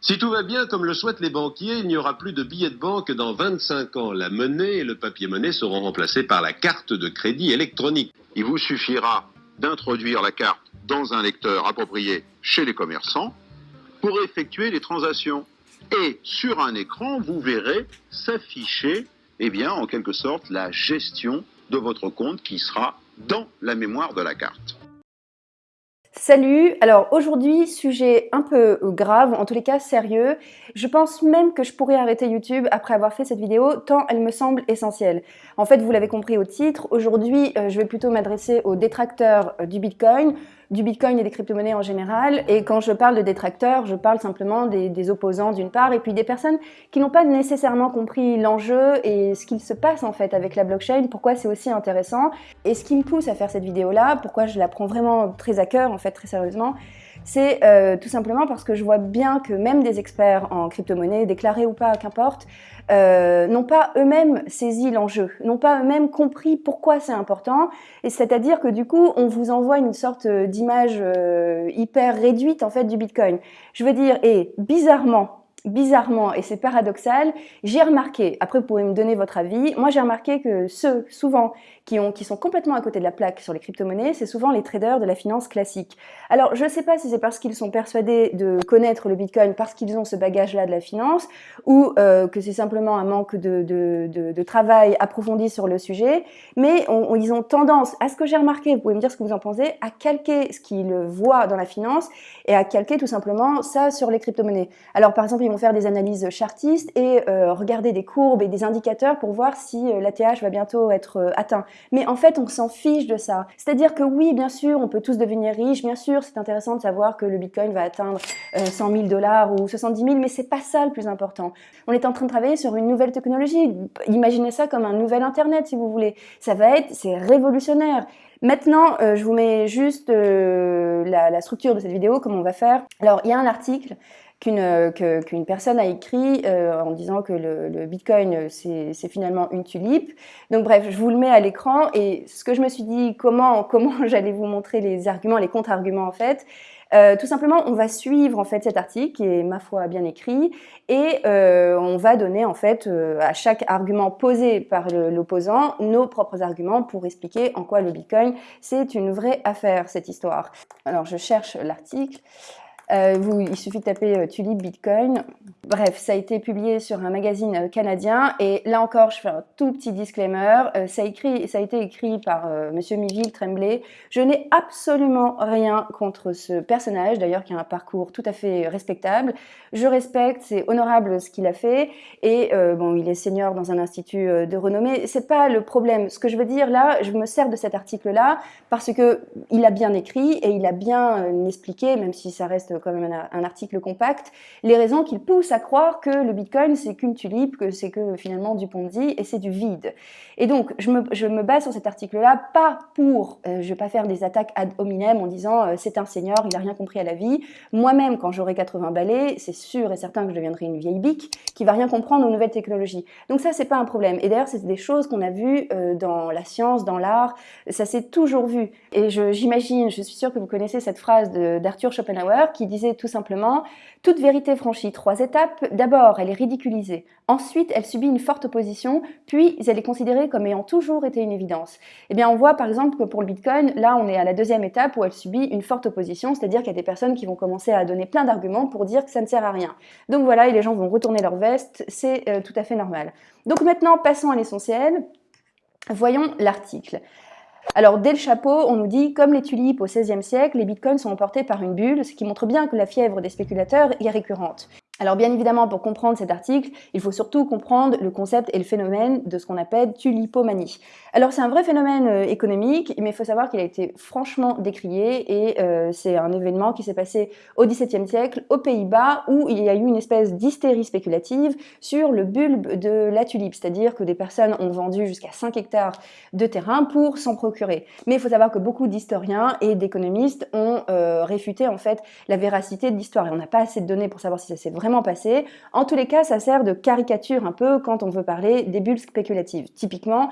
Si tout va bien comme le souhaitent les banquiers, il n'y aura plus de billets de banque dans 25 ans. La monnaie et le papier-monnaie seront remplacés par la carte de crédit électronique. Il vous suffira d'introduire la carte dans un lecteur approprié chez les commerçants pour effectuer les transactions. Et sur un écran, vous verrez s'afficher, eh bien, en quelque sorte, la gestion de votre compte qui sera dans la mémoire de la carte. Salut, alors aujourd'hui, sujet un peu grave, en tous les cas sérieux. Je pense même que je pourrais arrêter YouTube après avoir fait cette vidéo, tant elle me semble essentielle. En fait, vous l'avez compris au titre, aujourd'hui, euh, je vais plutôt m'adresser aux détracteurs euh, du Bitcoin, du Bitcoin et des crypto-monnaies en général. Et quand je parle de détracteurs, je parle simplement des, opposants d'une part, et puis des personnes qui n'ont pas nécessairement compris l'enjeu et ce qu'il se passe en fait avec la blockchain, pourquoi c'est aussi intéressant. Et ce qui me pousse à faire cette vidéo-là, pourquoi je la prends vraiment très à cœur, en fait, très sérieusement, c'est euh, tout simplement parce que je vois bien que même des experts en crypto-monnaie, déclarés ou pas, qu'importe, euh, n'ont pas eux-mêmes saisi l'enjeu, n'ont pas eux-mêmes compris pourquoi c'est important, et c'est-à-dire que du coup, on vous envoie une sorte d'image euh, hyper réduite en fait du Bitcoin. Je veux dire, et bizarrement, bizarrement, et c'est paradoxal, j'ai remarqué, après vous pouvez me donner votre avis, moi j'ai remarqué que ceux, souvent, qui, ont, qui sont complètement à côté de la plaque sur les crypto-monnaies, c'est souvent les traders de la finance classique. Alors je ne sais pas si c'est parce qu'ils sont persuadés de connaître le Bitcoin, parce qu'ils ont ce bagage-là de la finance, ou euh, que c'est simplement un manque de, de, de, travail approfondi sur le sujet, mais ils ont tendance, à ce que j'ai remarqué, vous pouvez me dire ce que vous en pensez, à calquer ce qu'ils voient dans la finance, et à calquer tout simplement ça sur les crypto-monnaies. Alors par exemple, ils vont faire des analyses chartistes et euh, regarder des courbes et des indicateurs pour voir si euh, l'ATH va bientôt être atteint. Mais en fait, on s'en fiche de ça. C'est-à-dire que oui, bien sûr, on peut tous devenir riches, bien sûr, c'est intéressant de savoir que le Bitcoin va atteindre 100 000 dollars ou 70 000, mais c'est pas ça le plus important. On est en train de travailler sur une nouvelle technologie. Imaginez ça comme un nouvel Internet, si vous voulez. Ça va être, c'est révolutionnaire. Maintenant, je vous mets juste la, la, structure de cette vidéo, comment on va faire. Alors, il y a un article qu'une personne a écrit euh, en disant que le, Bitcoin, c'est finalement une tulipe. Donc bref, je vous le mets à l'écran et ce que je me suis dit, comment, comment j'allais vous montrer les arguments, les contre-arguments en fait, euh, tout simplement, on va suivre en fait cet article qui est ma foi bien écrit et euh, on va donner en fait euh, à chaque argument posé par l'opposant nos propres arguments pour expliquer en quoi le Bitcoin c'est une vraie affaire cette histoire. Alors je cherche l'article. Euh, il suffit de taper euh, Tulip Bitcoin. Bref, ça a été publié sur un magazine euh, canadien. Et là encore, je fais un tout petit disclaimer. ça, ça a été écrit par Monsieur Miville Tremblay. Je n'ai absolument rien contre ce personnage, d'ailleurs, qui a un parcours tout à fait respectable. Je respecte, c'est honorable ce qu'il a fait. Et bon, il est senior dans un institut de renommée. C'est pas le problème. Ce que je veux dire là, je me sers de cet article-là parce que il a bien écrit et il a bien expliqué, même si ça reste quand même un, article compact, les raisons qui poussent à croire que le Bitcoin c'est qu'une tulipe, que c'est que finalement du Ponzi et c'est du vide. Et donc je me, je base sur cet article-là, pas pour, euh, je vais pas faire des attaques ad hominem en disant euh, c'est un seigneur, il a rien compris à la vie. Moi-même, quand j'aurai 80 balais, c'est sûr et certain que je deviendrai une vieille bique qui va rien comprendre aux nouvelles technologies. Donc ça, c'est pas un problème. Et d'ailleurs, c'est des choses qu'on a vues euh, dans la science, dans l'art, ça s'est toujours vu. Et j'imagine, je, je suis sûre que vous connaissez cette phrase d'Arthur Schopenhauer qui disait tout simplement « Toute vérité franchit trois étapes. D'abord, elle est ridiculisée. Ensuite, elle subit une forte opposition. Puis, elle est considérée comme ayant toujours été une évidence. » Eh bien, on voit par exemple que pour le Bitcoin, là, on est à la deuxième étape où elle subit une forte opposition, c'est-à-dire qu'il y a des personnes qui vont commencer à donner plein d'arguments pour dire que ça ne sert à rien. Donc voilà, et les gens vont retourner leur veste, c'est euh, tout à fait normal. Donc maintenant, passons à l'essentiel. Voyons l'article. Alors, dès le chapeau, on nous dit, comme les tulipes au XVIe siècle, les bitcoins sont emportés par une bulle, ce qui montre bien que la fièvre des spéculateurs est récurrente. Alors bien évidemment, pour comprendre cet article, il faut surtout comprendre le concept et le phénomène de ce qu'on appelle tulipomanie. Alors c'est un vrai phénomène euh, économique, mais il faut savoir qu'il a été franchement décrié et euh, c'est un événement qui s'est passé au XVIIe siècle aux Pays-Bas où il y a eu une espèce d'hystérie spéculative sur le bulbe de la tulipe, c'est-à-dire que des personnes ont vendu jusqu'à 5 hectares de terrain pour s'en procurer. Mais il faut savoir que beaucoup d'historiens et d'économistes ont euh, réfuté en fait la véracité de l'histoire et on n'a pas assez de données pour savoir si ça s'est vraiment passer. En tous les cas, ça sert de caricature un peu quand on veut parler des bulles spéculatives. Typiquement,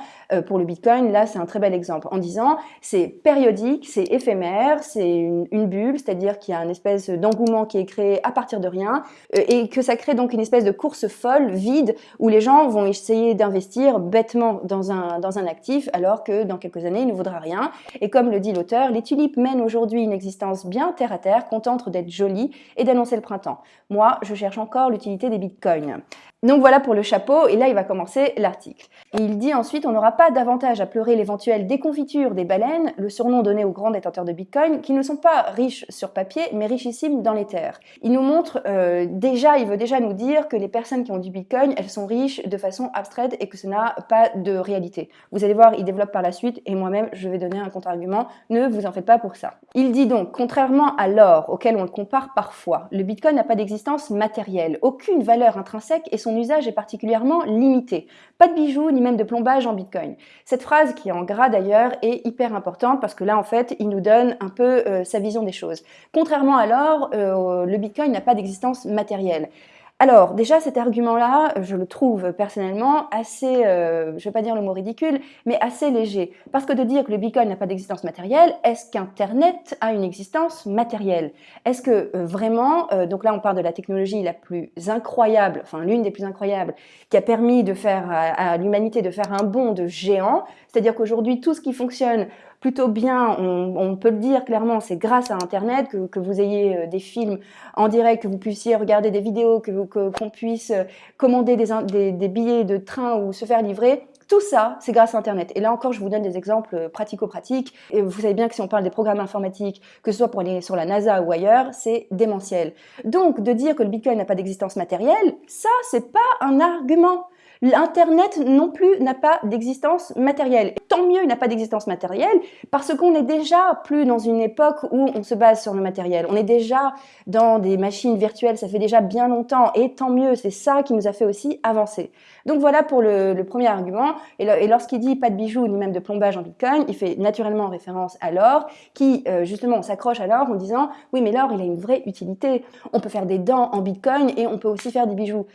pour le Bitcoin, là, c'est un très bel exemple en disant c'est périodique, c'est éphémère, c'est une, bulle, c'est-à-dire qu'il y a une espèce d'engouement qui est créé à partir de rien euh, et que ça crée donc une espèce de course folle, vide, où les gens vont essayer d'investir bêtement dans un, dans un actif alors que dans quelques années, il ne vaudra rien. Et comme le dit l'auteur, les tulipes mènent aujourd'hui une existence bien terre à terre, contente d'être jolies et d'annoncer le printemps. Moi, je cherche encore l'utilité des bitcoins. Donc voilà pour le chapeau, et là il va commencer l'article. Et il dit ensuite, on n'aura pas davantage à pleurer l'éventuelle déconfiture des baleines, le surnom donné aux grands détenteurs de Bitcoin, qui ne sont pas riches sur papier, mais richissimes dans les terres. Il nous montre euh, déjà, il veut déjà nous dire que les personnes qui ont du Bitcoin, elles sont riches de façon abstraite et que ce n'a pas de réalité. Vous allez voir, il développe par la suite, et moi-même je vais donner un contre-argument, ne vous en faites pas pour ça. Il dit donc, contrairement à l'or, auquel on le compare parfois, le Bitcoin n'a pas d'existence matérielle, aucune valeur intrinsèque et son usage est particulièrement limité. Pas de bijoux ni même de plombage en Bitcoin. Cette phrase, qui est en gras d'ailleurs, est hyper importante parce que là, en fait, il nous donne un peu euh, sa vision des choses. Contrairement à l'or, euh, le Bitcoin n'a pas d'existence matérielle. Alors, déjà, cet argument-là, je le trouve personnellement assez, euh, je ne vais pas dire le mot ridicule, mais assez léger. Parce que de dire que le Bitcoin n'a pas d'existence matérielle, est-ce qu'Internet a une existence matérielle? Est-ce que euh, vraiment, euh, donc là on parle de la technologie la plus incroyable, enfin l'une des plus incroyables, qui a permis de faire à l'humanité de faire un bond de géant, c'est-à-dire qu'aujourd'hui tout ce qui fonctionne plutôt bien, on, peut le dire clairement, c'est grâce à Internet que, vous ayez euh, des films en direct, que vous puissiez regarder des vidéos, que qu'on puisse euh, commander des, des, billets de train ou se faire livrer. Tout ça, c'est grâce à Internet. Et là encore, je vous donne des exemples euh, pratico-pratiques. Et vous savez bien que si on parle des programmes informatiques, que ce soit pour aller sur la NASA ou ailleurs, c'est démentiel. Donc, de dire que le Bitcoin n'a pas d'existence matérielle, ça, c'est pas un argument. L'Internet non plus n'a pas d'existence matérielle. tant mieux, il n'a pas d'existence matérielle parce qu'on n'est déjà plus dans une époque où on se base sur le matériel. On est déjà dans des machines virtuelles, ça fait déjà bien longtemps. Et tant mieux, c'est ça qui nous a fait aussi avancer. Donc voilà pour le, premier argument. Et, lorsqu'il dit pas de bijoux ni même de plombage en Bitcoin, il fait naturellement référence à l'or qui euh, justement s'accroche à l'or en disant oui mais l'or il a une vraie utilité. On peut faire des dents en Bitcoin et on peut aussi faire des bijoux.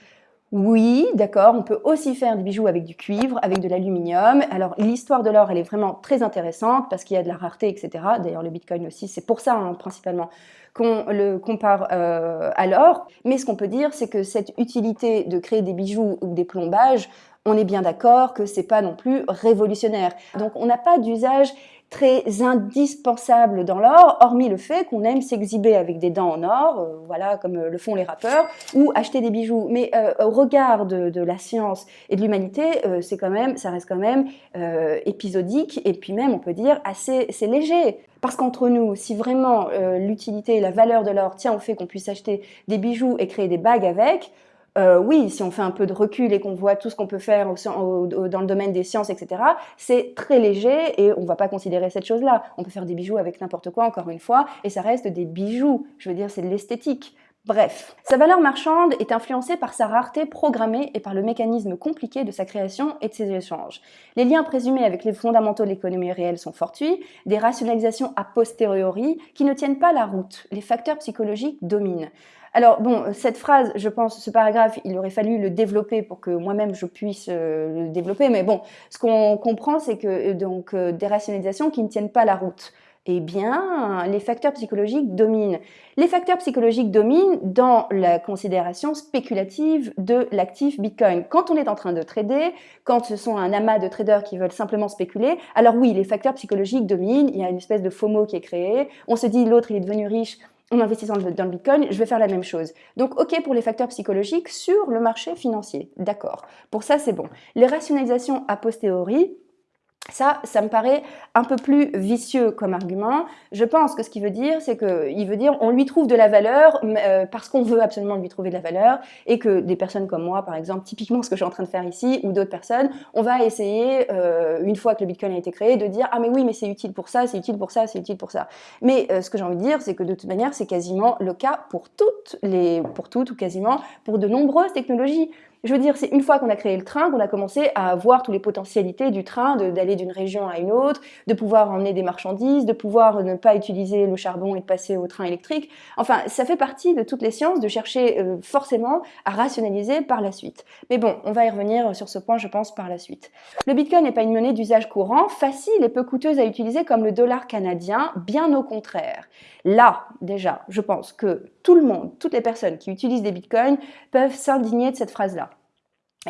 Oui, d'accord, on peut aussi faire des bijoux avec du cuivre, avec de l'aluminium. Alors l'histoire de l'or, elle est vraiment très intéressante parce qu'il y a de la rareté, etc. D'ailleurs le Bitcoin aussi, c'est pour ça hein, principalement qu'on le compare euh, à l'or. Mais ce qu'on peut dire, c'est que cette utilité de créer des bijoux ou des plombages, on est bien d'accord que c'est pas non plus révolutionnaire. Donc on n'a pas d'usage très indispensable dans l'or, hormis le fait qu'on aime s'exhiber avec des dents en or, euh, voilà, comme euh, le font les rappeurs, ou acheter des bijoux. Mais euh, au regard de, la science et de l'humanité, c'est quand même, ça reste quand même épisodique, et puis même, on peut dire, assez, léger. Parce qu'entre nous, si vraiment l'utilité et la valeur de l'or tient au fait qu'on puisse acheter des bijoux et créer des bagues avec, euh, oui, si on fait un peu de recul et qu'on voit tout ce qu'on peut faire dans le domaine des sciences, etc., c'est très léger et on ne va pas considérer cette chose-là. On peut faire des bijoux avec n'importe quoi, encore une fois, et ça reste des bijoux. Je veux dire, c'est de l'esthétique. Bref, sa valeur marchande est influencée par sa rareté programmée et par le mécanisme compliqué de sa création et de ses échanges. Les liens présumés avec les fondamentaux de l'économie réelle sont fortuits, des rationalisations a posteriori qui ne tiennent pas la route. Les facteurs psychologiques dominent. Alors bon, cette phrase, je pense, ce paragraphe, il aurait fallu le développer pour que moi-même je puisse euh, le développer. Mais bon, ce qu'on comprend, c'est que euh, donc euh, des rationalisations qui ne tiennent pas la route. Eh bien, les facteurs psychologiques dominent. Les facteurs psychologiques dominent dans la considération spéculative de l'actif Bitcoin. Quand on est en train de trader, quand ce sont un amas de traders qui veulent simplement spéculer, alors oui, les facteurs psychologiques dominent, il y a une espèce de FOMO qui est créé, on se dit l'autre il est devenu riche, en investissant dans le Bitcoin, je vais faire la même chose. Donc, OK pour les facteurs psychologiques sur le marché financier. D'accord. Pour ça, c'est bon. Les rationalisations a posteriori, ça, ça me paraît un peu plus vicieux comme argument. Je pense que ce qu'il veut dire, c'est qu'il veut dire on lui trouve de la valeur euh, parce qu'on veut absolument lui trouver de la valeur et que des personnes comme moi, par exemple, typiquement ce que je suis en train de faire ici, ou d'autres personnes, on va essayer, euh, une fois que le Bitcoin a été créé, de dire ah mais oui, mais c'est utile pour ça, c'est utile pour ça, c'est utile pour ça. Mais euh, ce que j'ai envie de dire, c'est que de toute manière, c'est quasiment le cas pour toutes les, pour toutes ou quasiment pour de nombreuses technologies. Je veux dire, c'est une fois qu'on a créé le train qu'on a commencé à voir toutes les potentialités du train, d'aller d'une région à une autre, de pouvoir emmener des marchandises, de pouvoir ne pas utiliser le charbon et de passer au train électrique. Enfin, ça fait partie de toutes les sciences de chercher euh, forcément à rationaliser par la suite. Mais bon, on va y revenir sur ce point, je pense, par la suite. Le Bitcoin n'est pas une monnaie d'usage courant, facile et peu coûteuse à utiliser comme le dollar canadien, bien au contraire. Là, déjà, je pense que tout le monde, toutes les personnes qui utilisent des Bitcoins peuvent s'indigner de cette phrase-là.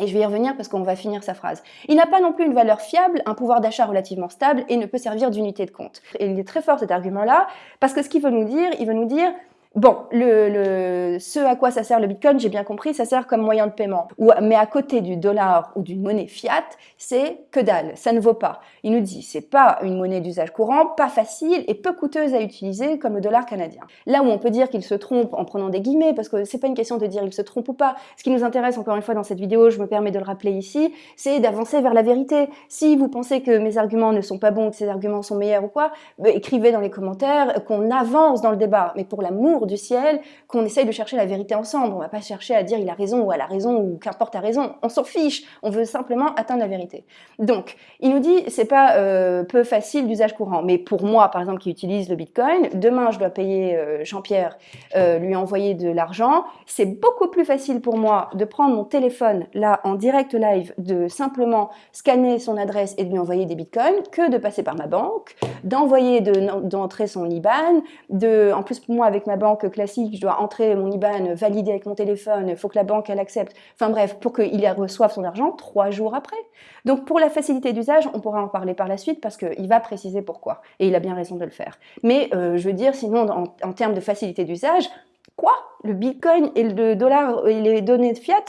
Et je vais y revenir parce qu'on va finir sa phrase. Il n'a pas non plus une valeur fiable, un pouvoir d'achat relativement stable et ne peut servir d'unité de compte. Et il est très fort cet argument-là parce que ce qu'il veut nous dire, il veut nous dire Bon, ce à quoi ça sert le Bitcoin, j'ai bien compris, ça sert comme moyen de paiement. mais à côté du dollar ou d'une monnaie fiat, c'est que dalle, ça ne vaut pas. Il nous dit, c'est pas une monnaie d'usage courant, pas facile et peu coûteuse à utiliser comme le dollar canadien. Là où on peut dire qu'il se trompe en prenant des guillemets, parce que c'est pas une question de dire il se trompe ou pas. Ce qui nous intéresse encore une fois dans cette vidéo, je me permets de le rappeler ici, c'est d'avancer vers la vérité. Si vous pensez que mes arguments ne sont pas bons, que ces arguments sont meilleurs ou quoi, bah, écrivez dans les commentaires qu'on avance dans le débat. Mais pour l'amour du ciel qu'on essaye de chercher la vérité ensemble. On va pas chercher à dire il a raison ou elle a raison ou qu'importe a raison. On s'en fiche. On veut simplement atteindre la vérité. Donc, il nous dit c'est pas euh, peu facile d'usage courant. Mais pour moi, par exemple, qui utilise le Bitcoin, demain je dois payer euh, Jean-Pierre, euh, lui envoyer de l'argent. C'est beaucoup plus facile pour moi de prendre mon téléphone là en direct live, de simplement scanner son adresse et de lui envoyer des Bitcoins que de passer par ma banque, d'envoyer d'entrer son IBAN, de en plus pour moi avec ma banque classique, je dois entrer mon IBAN, valider avec mon téléphone, il faut que la banque elle accepte. Enfin bref, pour qu'il reçoive son argent trois jours après. Donc pour la facilité d'usage, on pourra en parler par la suite parce qu'il va préciser pourquoi. Et il a bien raison de le faire. Mais euh, je veux dire, sinon en, en termes de facilité d'usage, quoi? Le Bitcoin et le dollar et les données de fiat?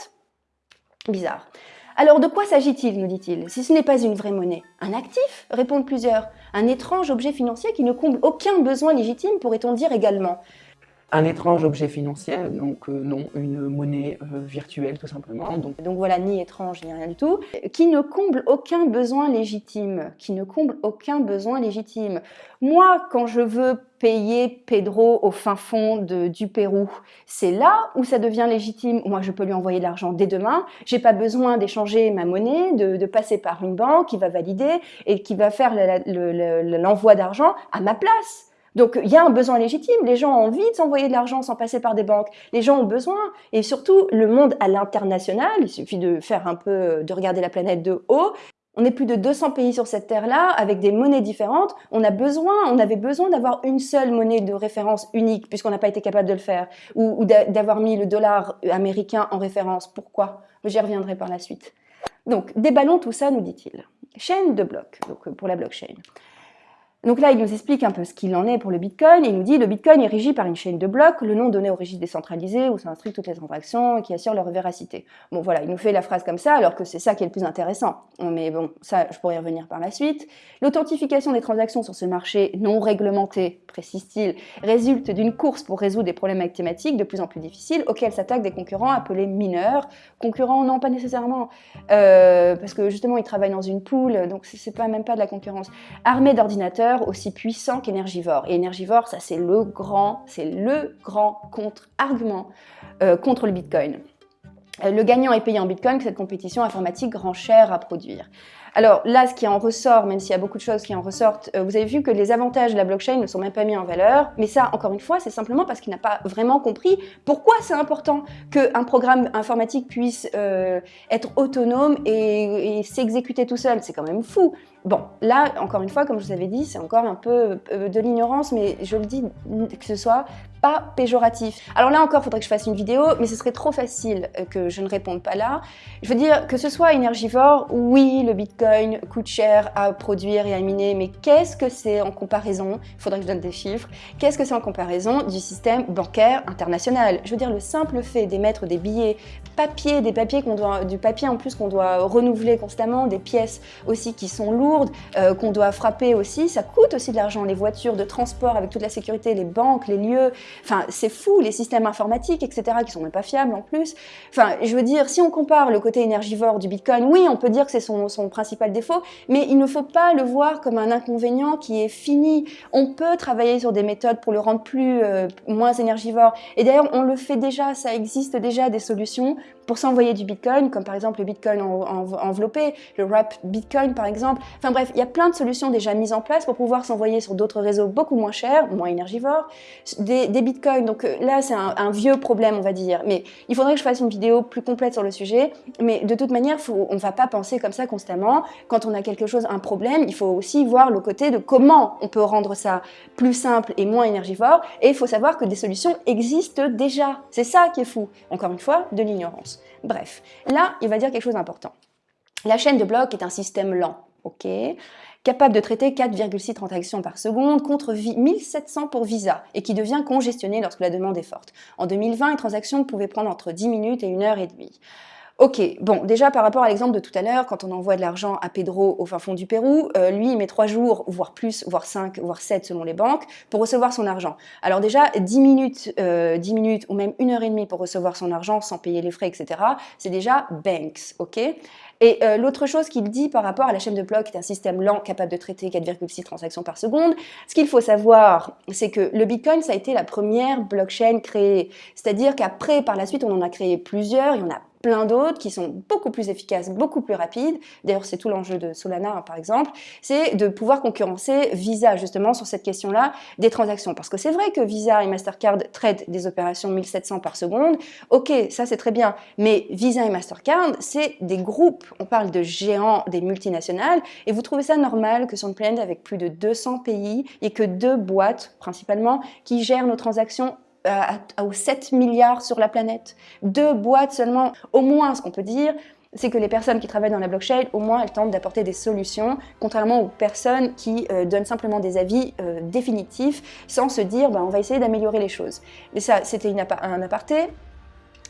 Bizarre. Alors de quoi s'agit-il, nous dit-il, si ce n'est pas une vraie monnaie Un actif? répondent plusieurs. Un étrange objet financier qui ne comble aucun besoin légitime, pourrait-on dire également un étrange objet financier, donc euh, non, une monnaie euh, virtuelle tout simplement. Donc. donc voilà, ni étrange, ni rien du tout, qui ne comble aucun besoin légitime, qui ne comble aucun besoin légitime. Moi, quand je veux payer Pedro au fin fond de, du Pérou, c'est là où ça devient légitime. Moi, je peux lui envoyer de l'argent dès demain. J'ai pas besoin d'échanger ma monnaie, de, de, passer par une banque qui va valider et qui va faire l'envoi d'argent à ma place. Donc il y a un besoin légitime, les gens ont envie de s'envoyer de l'argent sans passer par des banques, les gens ont besoin, et surtout le monde à l'international, il suffit de faire un peu, de regarder la planète de haut, on est plus de 200 pays sur cette terre-là, avec des monnaies différentes. On a besoin, on avait besoin d'avoir une seule monnaie de référence unique, puisqu'on n'a pas été capable de le faire, ou, d'avoir mis le dollar américain en référence. Pourquoi? J'y reviendrai par la suite. Donc, déballons tout ça, nous dit-il. Chaîne de blocs, donc pour la blockchain. Donc là, il nous explique un peu ce qu'il en est pour le Bitcoin. Il nous dit le Bitcoin est régi par une chaîne de blocs, le nom donné au registre décentralisé où s'inscrivent toutes les transactions et qui assure leur véracité. Bon voilà, il nous fait la phrase comme ça alors que c'est ça qui est le plus intéressant. Mais bon, ça, je pourrais y revenir par la suite. L'authentification des transactions sur ce marché non réglementé, précise-t-il, résulte d'une course pour résoudre des problèmes mathématiques de plus en plus difficiles auxquels s'attaquent des concurrents appelés mineurs. Concurrents, non, pas nécessairement, euh, parce que justement, ils travaillent dans une poule, donc c'est pas même pas de la concurrence. Armés d'ordinateurs aussi puissant qu'énergivore. Et énergivore, ça c'est le grand, c'est le grand contre-argument euh, contre le Bitcoin. Euh, le gagnant est payé en Bitcoin, que cette compétition informatique rend cher à produire. Alors là, ce qui en ressort, même s'il y a beaucoup de choses qui en ressortent, euh, vous avez vu que les avantages de la blockchain ne sont même pas mis en valeur. Mais ça, encore une fois, c'est simplement parce qu'il n'a pas vraiment compris pourquoi c'est important qu'un programme informatique puisse être autonome et s'exécuter tout seul. C'est quand même fou. Bon, là, encore une fois, comme je vous avais dit, c'est encore un peu euh, de l'ignorance, mais je le dis que ce soit pas péjoratif. Alors là encore, faudrait que je fasse une vidéo, mais ce serait trop facile euh, que je ne réponde pas là. Je veux dire, que ce soit énergivore, oui, le Bitcoin coûte cher à produire et à miner, mais qu'est-ce que c'est en comparaison Il faudrait que je donne des chiffres. Qu'est-ce que c'est en comparaison du système bancaire international? Je veux dire, le simple fait d'émettre des billets papier, des papiers qu'on doit, du papier en plus qu'on doit renouveler constamment, des pièces aussi qui sont lourdes, lourdes euh, qu'on doit frapper aussi. Ça coûte aussi de l'argent, les voitures de transport avec toute la sécurité, les banques, les lieux. Enfin, c'est fou, les systèmes informatiques, etc., qui sont même pas fiables en plus. Enfin, je veux dire, si on compare le côté énergivore du Bitcoin, oui, on peut dire que c'est son, principal défaut, mais il ne faut pas le voir comme un inconvénient qui est fini. On peut travailler sur des méthodes pour le rendre plus, euh, moins énergivore. Et d'ailleurs, on le fait déjà, ça existe déjà des solutions pour s'envoyer du Bitcoin, comme par exemple le Bitcoin enveloppé, le Wrap Bitcoin par exemple. Enfin bref, il y a plein de solutions déjà mises en place pour pouvoir s'envoyer sur d'autres réseaux beaucoup moins chers, moins énergivores, des, Bitcoins. Donc euh, là, c'est un, vieux problème, on va dire. Mais il faudrait que je fasse une vidéo plus complète sur le sujet. Mais de toute manière, on ne va pas penser comme ça constamment. Quand on a quelque chose, un problème, il faut aussi voir le côté de comment on peut rendre ça plus simple et moins énergivore. Et il faut savoir que des solutions existent déjà. C'est ça qui est fou. Encore une fois, de l'ignorance. Bref, là, il va dire quelque chose d'important. La chaîne de blocs est un système lent, ok capable de traiter 4,6 transactions par seconde contre 1700 pour Visa et qui devient congestionné lorsque la demande est forte. En 2020, une transaction pouvait prendre entre 10 minutes et 1 heure et demie. Ok, bon, déjà par rapport à l'exemple de tout à l'heure, quand on envoie de l'argent à Pedro au fin fond du Pérou, euh, lui, il met 3 jours, voire plus, voire 5, voire 7 selon les banques, pour recevoir son argent. Alors déjà, 10 minutes, euh, 10 minutes ou même 1 heure et demie pour recevoir son argent sans payer les frais, etc., c'est déjà Banks, ok? Et euh, l'autre chose qu'il dit par rapport à la chaîne de blocs, qui est un système lent capable de traiter 4,6 transactions par seconde, ce qu'il faut savoir, c'est que le Bitcoin, ça a été la première blockchain créée. C'est-à-dire qu'après, par la suite, on en a créé plusieurs, il y en a plein d'autres qui sont beaucoup plus efficaces, beaucoup plus rapides. D'ailleurs, c'est tout l'enjeu de Solana, hein, par exemple. C'est de pouvoir concurrencer Visa, justement, sur cette question-là des transactions. Parce que c'est vrai que Visa et Mastercard traitent des opérations 1700 par seconde. Ok, ça c'est très bien. Mais Visa et Mastercard, c'est des groupes. On parle de géants, des multinationales. Et vous trouvez ça normal que sur une planète avec plus de 200 pays et que deux boîtes, principalement, qui gèrent nos transactions aux 7 milliards sur la planète. Deux boîtes seulement, au moins ce qu'on peut dire, c'est que les personnes qui travaillent dans la blockchain, au moins, elles tentent d'apporter des solutions, contrairement aux personnes qui euh, donnent simplement des avis euh, définitifs sans se dire bah, on va essayer d'améliorer les choses. Et ça, c'était un aparté.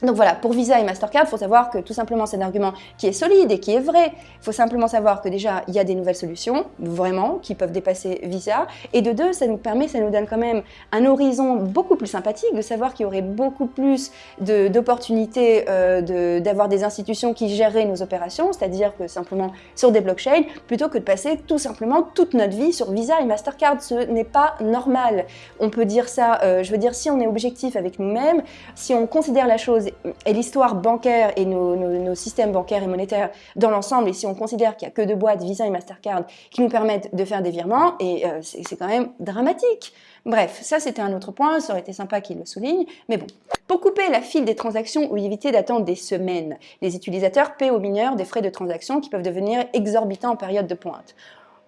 Donc voilà, pour Visa et Mastercard, il faut savoir que tout simplement c'est un argument qui est solide et qui est vrai. Il faut simplement savoir que déjà, il y a des nouvelles solutions, vraiment, qui peuvent dépasser Visa. Et de deux, ça nous permet, ça nous donne quand même un horizon beaucoup plus sympathique de savoir qu'il y aurait beaucoup plus d'opportunités euh, d'avoir des institutions qui géreraient nos opérations, c'est-à-dire que simplement sur des blockchains, plutôt que de passer tout simplement toute notre vie sur Visa et Mastercard. Ce n'est pas normal. On peut dire ça, euh, je veux dire, si on est objectif avec nous-mêmes, si on considère la chose et l'histoire bancaire et nos, systèmes bancaires et monétaires dans l'ensemble, et si on considère qu'il n'y a que deux boîtes, Visa et Mastercard, qui nous permettent de faire des virements, et euh, c'est quand même dramatique. Bref, ça c'était un autre point, ça aurait été sympa qu'il le souligne, mais bon. Pour couper la file des transactions ou éviter d'attendre des semaines, les utilisateurs paient aux mineurs des frais de transaction qui peuvent devenir exorbitants en période de pointe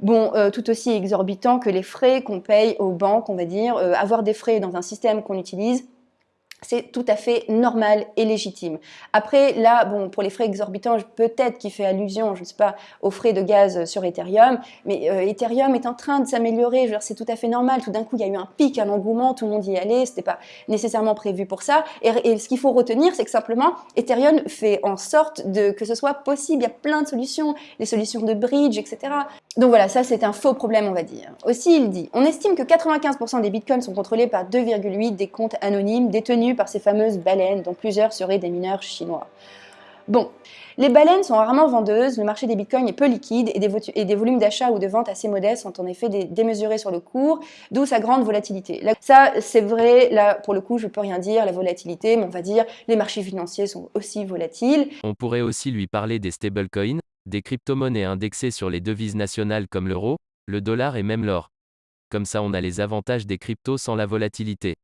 bon, euh, tout aussi exorbitants que les frais qu'on paye aux banques, on va dire. Euh, avoir des frais dans un système qu'on utilise, c'est tout à fait normal et légitime. Après, là, bon, pour les frais exorbitants, peut-être qu'il fait allusion, je ne sais pas, aux frais de gaz sur Ethereum, mais euh, Ethereum est en train de s'améliorer, c'est tout à fait normal. Tout d'un coup, il y a eu un pic, un engouement, tout le monde y allait, c'était pas nécessairement prévu pour ça. Et, ce qu'il faut retenir, c'est que simplement, Ethereum fait en sorte que ce soit possible. Il y a plein de solutions, des solutions de bridge, etc. Donc voilà, ça c'est un faux problème, on va dire. Aussi, il dit, on estime que 95% des bitcoins sont contrôlés par 2,8 des comptes anonymes détenus par ces fameuses baleines, dont plusieurs seraient des mineurs chinois. Bon, les baleines sont rarement vendeuses, le marché des bitcoins est peu liquide et des, volumes d'achat ou de vente assez modestes sont en effet démesurés sur le cours, d'où sa grande volatilité. ça, c'est vrai, là, pour le coup, je peux rien dire, la volatilité, mais on va dire, les marchés financiers sont aussi volatiles. On pourrait aussi lui parler des stablecoins, des crypto-monnaies indexées sur les devises nationales comme l'euro, le dollar et même l'or. Comme ça on a les avantages des cryptos sans la volatilité.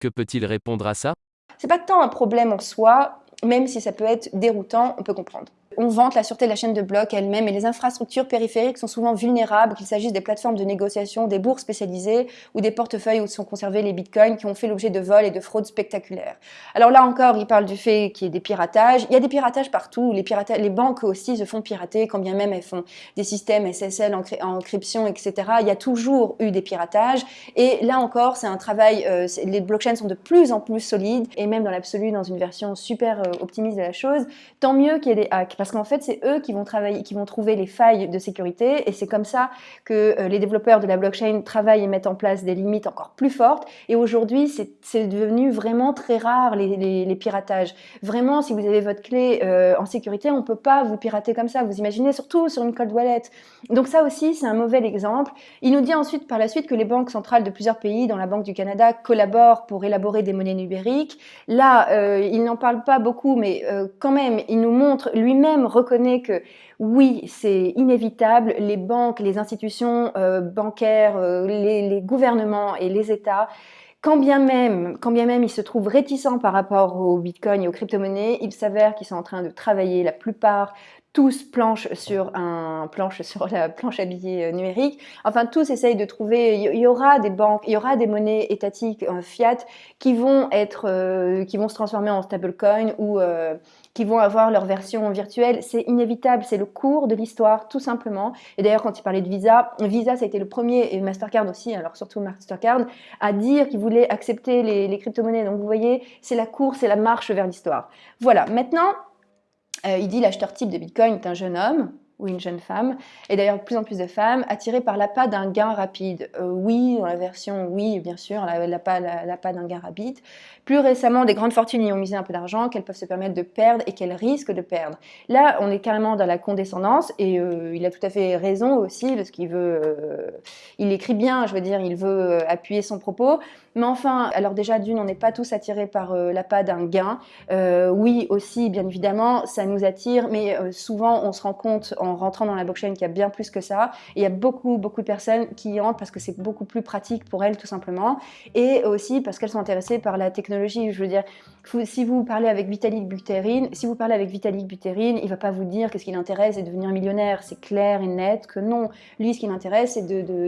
Que peut-il répondre à ça? C'est pas tant un problème en soi, même si ça peut être déroutant, on peut comprendre on vante la sûreté de la chaîne de blocs elle-même et les infrastructures périphériques sont souvent vulnérables, qu'il s'agisse des plateformes de négociation, des bourses spécialisées ou des portefeuilles où sont conservés les bitcoins qui ont fait l'objet de vols et de fraudes spectaculaires. Alors là encore, il parle du fait qu'il y ait des piratages. Il y a des piratages partout. Les, banques aussi se font pirater, quand bien même elles font des systèmes SSL en encryption, etc. Il y a toujours eu des piratages. Et là encore, c'est un travail, euh, les blockchains sont de plus en plus solides et même dans l'absolu, dans une version super euh, optimiste de la chose, tant mieux qu'il y ait des hacks qu'en fait, c'est eux qui vont travailler, qui vont trouver les failles de sécurité, et c'est comme ça que euh, les développeurs de la blockchain travaillent et mettent en place des limites encore plus fortes. Et aujourd'hui, c'est devenu vraiment très rare les, piratages. Vraiment, si vous avez votre clé euh, en sécurité, on peut pas vous pirater comme ça. Vous imaginez, surtout sur une cold wallet. Donc ça aussi, c'est un mauvais exemple. Il nous dit ensuite, par la suite, que les banques centrales de plusieurs pays, dont la Banque du Canada, collaborent pour élaborer des monnaies numériques. Là, euh, il n'en parle pas beaucoup, mais quand même, il nous montre, lui-même reconnaît que oui, c'est inévitable, les banques, les institutions euh, bancaires, les, les, gouvernements et les États, quand bien même, quand bien même ils se trouvent réticents par rapport au Bitcoin et aux crypto-monnaies, il s'avère qu'ils sont en train de travailler la plupart tous planchent sur un planche sur la planche à billets euh, numérique. Enfin, tous essayent de trouver. Il y aura des banques, il y aura des monnaies étatiques euh, fiat qui vont être, euh, qui vont se transformer en stablecoin ou qui vont avoir leur version virtuelle. C'est inévitable, c'est le cours de l'histoire, tout simplement. Et d'ailleurs, quand il parlait de Visa, Visa, ça a été le premier, et Mastercard aussi, alors surtout Mastercard, à dire qu'il voulait accepter les, les crypto-monnaies. Donc vous voyez, c'est la course, c'est la marche vers l'histoire. Voilà, maintenant, euh, il dit l'acheteur type de Bitcoin est un jeune homme ou une jeune femme, et d'ailleurs de plus en plus de femmes attirées par l'appât d'un gain rapide. Euh, oui, dans la version oui, bien sûr, l'appât la, d'un gain rapide. Plus récemment, des grandes fortunes y ont misé un peu d'argent qu'elles peuvent se permettre de perdre et qu'elles risquent de perdre. Là, on est carrément dans la condescendance, et euh, il a tout à fait raison aussi, parce qu'il veut, euh, il écrit bien, je veux dire, il veut appuyer son propos, mais enfin, alors déjà d'une, on n'est pas tous attirés par l'appât d'un gain. oui, aussi, bien évidemment, ça nous attire, mais souvent on se rend compte en en rentrant dans la blockchain qu'il y a bien plus que ça. Il y a beaucoup, beaucoup de personnes qui y rentrent parce que c'est beaucoup plus pratique pour elles, tout simplement. Et aussi parce qu'elles sont intéressées par la technologie. Je veux dire, si vous parlez avec Vitalik Buterin, si vous parlez avec Vitalik Buterin, il va pas vous dire que ce qui l'intéresse c'est de devenir millionnaire. C'est clair et net que non. Lui, ce qui l'intéresse, c'est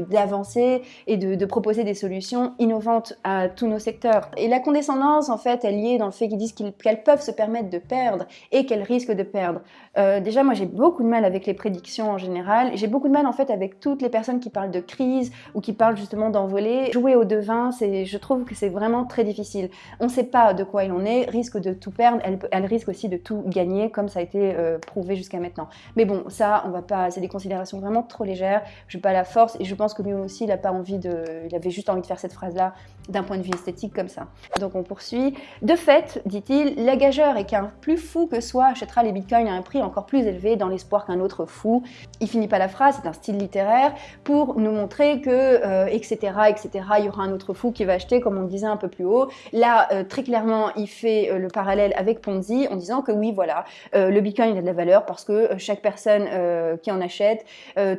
d'avancer de, et de, de, proposer des solutions innovantes à tous nos secteurs. Et la condescendance, en fait, elle y est dans le fait qu'ils disent qu'elles peuvent se permettre de perdre et qu'elles risquent de perdre. Euh, déjà, moi, j'ai beaucoup de mal avec les prédictions en général. J'ai beaucoup de mal, en fait, avec toutes les personnes qui parlent de crise ou qui parlent justement d'envoler. Jouer au devin, je trouve que c'est vraiment très difficile. On ne sait pas de quoi il en est risque de tout perdre, elle, risque aussi de tout gagner, comme ça a été euh, prouvé jusqu'à maintenant. Mais bon, ça, on va pas, c'est des considérations vraiment trop légères. Je n'ai pas la force et je pense que lui aussi, il a pas envie de, il avait juste envie de faire cette phrase-là d'un point de vue esthétique comme ça. Donc on poursuit. De fait, dit-il, l'agageur et qu'un plus fou que soi achètera les bitcoins à un prix encore plus élevé dans l'espoir qu'un autre fou. Il finit pas la phrase, c'est un style littéraire pour nous montrer que etc euh, etc. Il y aura un autre fou qui va acheter, comme on le disait un peu plus haut. Là, euh, très clairement, il fait euh, le parallèle avec Ponzi en disant que oui, voilà, le Bitcoin a de la valeur parce que chaque personne qui en achète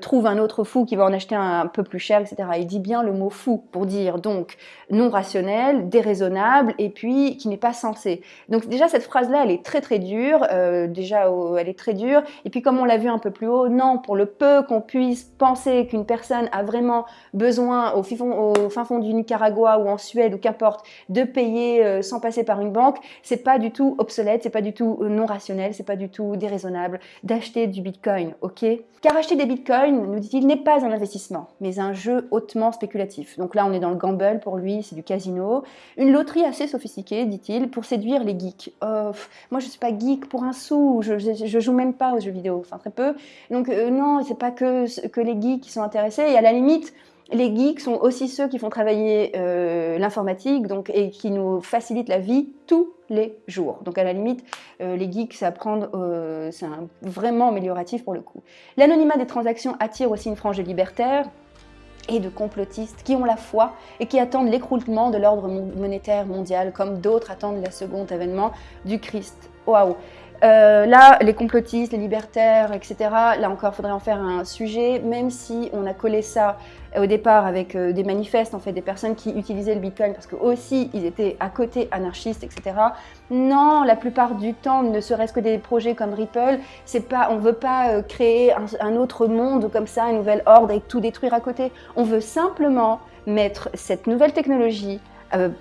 trouve un autre fou qui va en acheter un, peu plus cher, etc. Il dit bien le mot fou pour dire donc non rationnel, déraisonnable et puis qui n'est pas sensé. Donc déjà cette phrase-là, elle est très très dure. déjà, elle est très dure. Et puis comme on l'a vu un peu plus haut, non, pour le peu qu'on puisse penser qu'une personne a vraiment besoin au, fin fond du Nicaragua ou en Suède ou qu'importe de payer sans passer par une banque c'est pas du tout obsolète, c'est pas du tout euh, non rationnel, c'est pas du tout déraisonnable d'acheter du bitcoin, ok? Car acheter des bitcoins, nous dit-il, n'est pas un investissement, mais un jeu hautement spéculatif. Donc là, on est dans le gamble pour lui, c'est du casino. Une loterie assez sophistiquée, dit-il, pour séduire les geeks. Oh, moi, je suis pas geek pour un sou, je, je, joue même pas aux jeux vidéo, enfin très peu. Donc euh, non, c'est pas que, que les geeks qui sont intéressés, et à la limite, les geeks sont aussi ceux qui font travailler euh, l'informatique donc, et qui nous facilitent la vie tous les jours. Donc à la limite, euh, les geeks, euh, c'est vraiment amélioratif pour le coup. L'anonymat des transactions attire aussi une frange de libertaires et de complotistes qui ont la foi et qui attendent l'écroulement de l'ordre monétaire mondial comme d'autres attendent le second événement du Christ. Waouh euh, là, les complotistes, les libertaires, etc., là encore, il faudrait en faire un sujet, même si on a collé ça au départ avec euh, des manifestes, en fait, des personnes qui utilisaient le Bitcoin parce que aussi ils étaient à côté anarchistes, etc. Non, la plupart du temps, ne serait-ce que des projets comme Ripple, c'est pas, on veut pas euh, créer un, autre monde comme ça, une nouvelle ordre et tout détruire à côté. On veut simplement mettre cette nouvelle technologie euh,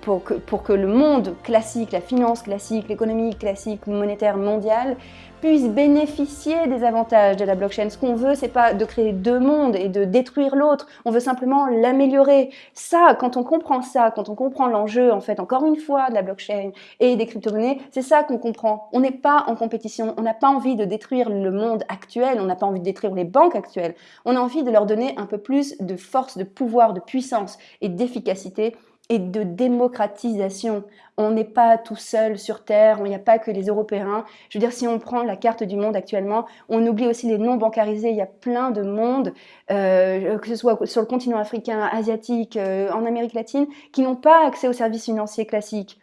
pour, que, pour que le monde classique, la finance classique, l'économie classique, monétaire mondiale puisse bénéficier des avantages de la blockchain. Ce qu'on veut, c'est pas de créer deux mondes et de détruire l'autre. On veut simplement l'améliorer. Ça, quand on comprend ça, quand on comprend l'enjeu, en fait, encore une fois, de la blockchain et des crypto-monnaies, c'est ça qu'on comprend. On n'est pas en compétition. On n'a pas envie de détruire le monde actuel. On n'a pas envie de détruire les banques actuelles. On a envie de leur donner un peu plus de force, de pouvoir, de puissance et d'efficacité et de démocratisation. On n'est pas tout seul sur Terre, il n'y a pas que les Européens. Je veux dire, si on prend la carte du monde actuellement, on oublie aussi les non bancarisés. Il y a plein de mondes, euh, que ce soit sur le continent africain, asiatique, euh, en Amérique latine, qui n'ont pas accès aux services financiers classiques.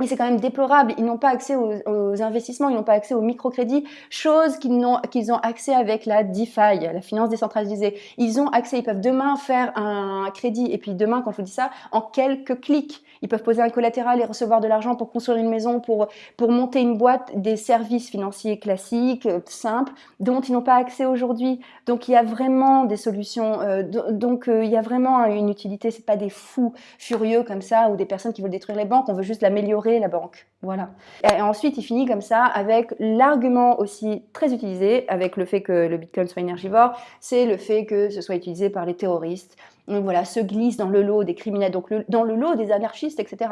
Mais c'est quand même déplorable. Ils n'ont pas accès aux, investissements, ils n'ont pas accès au microcrédit, chose qu'ils ont, accès avec la DeFi, la finance décentralisée. Ils ont accès, ils peuvent demain faire un crédit, et puis demain, quand je vous dis ça, en quelques clics. Ils peuvent poser un collatéral et recevoir de l'argent pour construire une maison, pour, pour monter une boîte, des services financiers classiques, euh, simples, dont ils n'ont pas accès aujourd'hui. Donc il y a vraiment des solutions, euh, donc euh, il y a vraiment une utilité, c'est pas des fous furieux comme ça, ou des personnes qui veulent détruire les banques, on veut juste l'améliorer la banque. Voilà. Et ensuite, il finit comme ça avec l'argument aussi très utilisé, avec le fait que le Bitcoin soit énergivore, c'est le fait que ce soit utilisé par les terroristes. Donc voilà, se glisse dans le lot des criminels, donc dans le lot des anarchistes, etc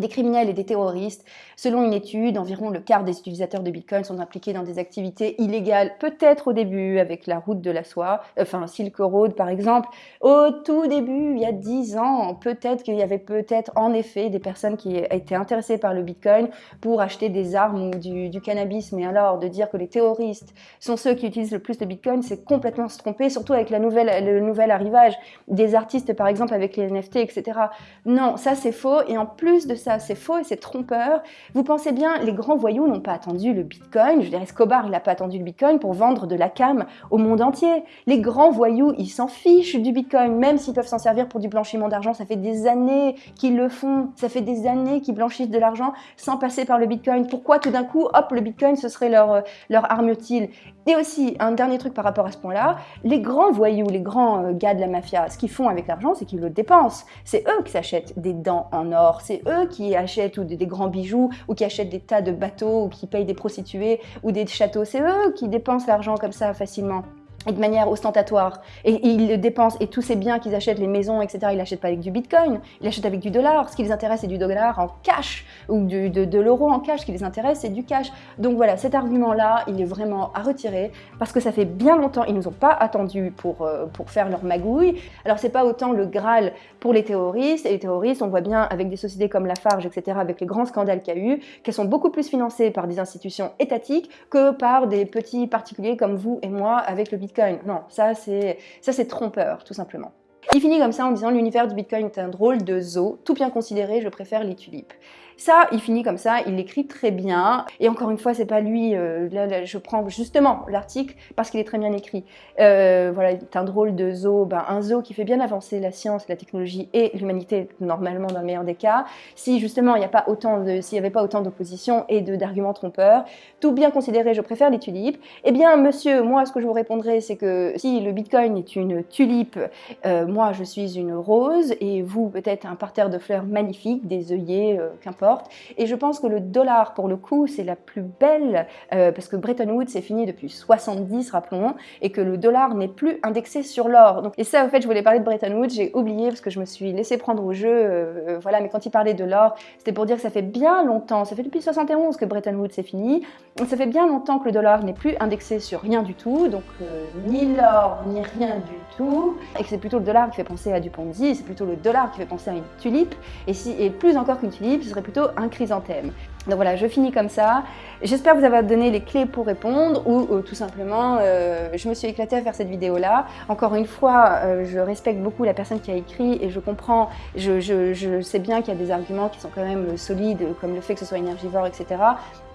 des criminels et des terroristes. Selon une étude, environ le quart des utilisateurs de Bitcoin sont impliqués dans des activités illégales, peut-être au début avec la route de la soie, enfin Silk Road par exemple. Au tout début, il y a dix ans, peut-être qu'il y avait peut-être en effet des personnes qui étaient intéressées par le Bitcoin pour acheter des armes ou du, cannabis. Mais alors, de dire que les terroristes sont ceux qui utilisent le plus de Bitcoin, c'est complètement se tromper, surtout avec la nouvelle, le nouvel arrivage des artistes par exemple avec les NFT, etc. Non, ça c'est faux. Et en plus de ça, c'est faux et c'est trompeur. Vous pensez bien, les grands voyous n'ont pas attendu le Bitcoin. Je dire, Escobar, il n'a pas attendu le Bitcoin pour vendre de la cam au monde entier. Les grands voyous, ils s'en fichent du Bitcoin, même s'ils peuvent s'en servir pour du blanchiment d'argent. Ça fait des années qu'ils le font. Ça fait des années qu'ils blanchissent de l'argent sans passer par le Bitcoin. Pourquoi tout d'un coup, hop, le Bitcoin, ce serait leur, leur arme utile? Et aussi, un dernier truc par rapport à ce point-là, les grands voyous, les grands euh, gars de la mafia, ce qu'ils font avec l'argent, c'est qu'ils le dépensent. C'est eux qui s'achètent des dents en or. C'est eux qui achètent ou des, grands bijoux, ou qui achètent des tas de bateaux, ou qui payent des prostituées, ou des châteaux. C'est eux qui dépensent l'argent comme ça facilement et de manière ostentatoire. Et, ils dépensent, et tous ces biens qu'ils achètent, les maisons, etc., ils l'achètent pas avec du bitcoin, ils l'achètent avec du dollar. Ce qui les intéresse, c'est du dollar en cash, ou de, l'euro en cash. Ce qui les intéresse, c'est du cash. Donc voilà, cet argument-là, il est vraiment à retirer, parce que ça fait bien longtemps, ils nous ont pas attendu pour, euh, pour faire leur magouille. Alors c'est pas autant le Graal pour les terroristes, et les terroristes, on voit bien avec des sociétés comme Lafarge, etc., avec les grands scandales qu'il y a eu, qu'elles sont beaucoup plus financées par des institutions étatiques que par des petits particuliers comme vous et moi avec le bitcoin. Non, ça c'est trompeur, tout simplement. Il finit comme ça en disant l'univers du Bitcoin est un drôle de zoo, tout bien considéré, je préfère les tulipes. Ça, il finit comme ça, il l'écrit très bien. Et encore une fois, c'est pas lui, euh, je prends justement l'article parce qu'il est très bien écrit. Euh, voilà, c'est un drôle de zoo, ben, un zoo qui fait bien avancer la science, la technologie et l'humanité, normalement dans le meilleur des cas. Si justement il n'y a pas autant s'il n'y avait pas autant d'opposition et d'arguments trompeurs, tout bien considéré, je préfère les tulipes. Eh bien, monsieur, moi, ce que je vous répondrai, c'est que si le Bitcoin est une tulipe, euh, moi, je suis une rose et vous, peut-être un parterre de fleurs magnifiques, des œillets, qu'importe et je pense que le dollar, pour le coup, c'est la plus belle, euh, parce que Bretton Woods est fini depuis 70, rappelons, et que le dollar n'est plus indexé sur l'or. Et ça, en fait, je voulais parler de Bretton Woods, j'ai oublié parce que je me suis laissé prendre au jeu, euh, euh, voilà, mais quand il parlait de l'or, c'était pour dire que ça fait bien longtemps, ça fait depuis 71 que Bretton Woods est fini, ça fait bien longtemps que le dollar n'est plus indexé sur rien du tout, donc ni l'or, ni rien du tout, et que c'est plutôt le dollar qui fait penser à du Ponzi, c'est plutôt le dollar qui fait penser à une tulipe, et, et plus encore qu'une tulipe, ce serait plutôt un chrysanthème. Donc voilà, je finis comme ça. J'espère vous avoir donné les clés pour répondre ou euh, tout simplement, euh, je me suis éclatée à faire cette vidéo-là. Encore une fois, euh, je respecte beaucoup la personne qui a écrit et je comprends, je, je sais bien qu'il y a des arguments qui sont quand même solides, comme le fait que ce soit énergivore, etc.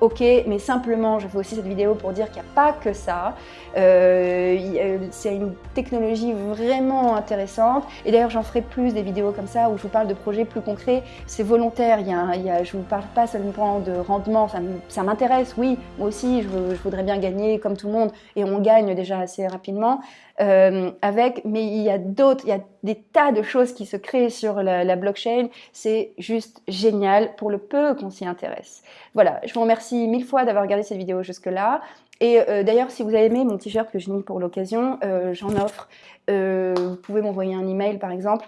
Ok, mais simplement, je fais aussi cette vidéo pour dire qu'il n'y a pas que ça. C'est une technologie vraiment intéressante. Et d'ailleurs, j'en ferai plus des vidéos comme ça où je vous parle de projets plus concrets. C'est volontaire, je ne vous parle pas seulement de rendement, ça m'intéresse, oui, moi aussi, je, voudrais bien gagner comme tout le monde, et on gagne déjà assez rapidement, euh, avec, mais il y a d'autres, il y a des tas de choses qui se créent sur la, blockchain, c'est juste génial pour le peu qu'on s'y intéresse. Voilà, je vous remercie mille fois d'avoir regardé cette vidéo jusque-là, et euh, d'ailleurs, si vous avez aimé mon t-shirt que j'ai mis pour l'occasion, euh, j'en offre. vous pouvez m'envoyer un email, par exemple,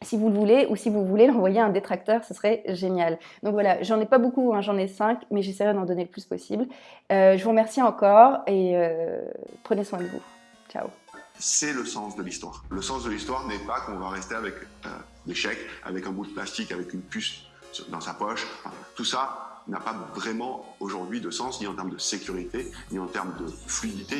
si vous le voulez, ou si vous voulez l'envoyer à un détracteur, ce serait génial. Donc voilà, j'en ai pas beaucoup, hein, j'en ai cinq, mais j'essaierai d'en donner le plus possible. Je vous remercie encore et prenez soin de vous. Ciao. C'est le sens de l'histoire. Le sens de l'histoire n'est pas qu'on va rester avec euh, des chèques, avec un bout de plastique, avec une puce dans sa poche. tout ça n'a pas vraiment aujourd'hui de sens, ni en termes de sécurité, ni en termes de fluidité.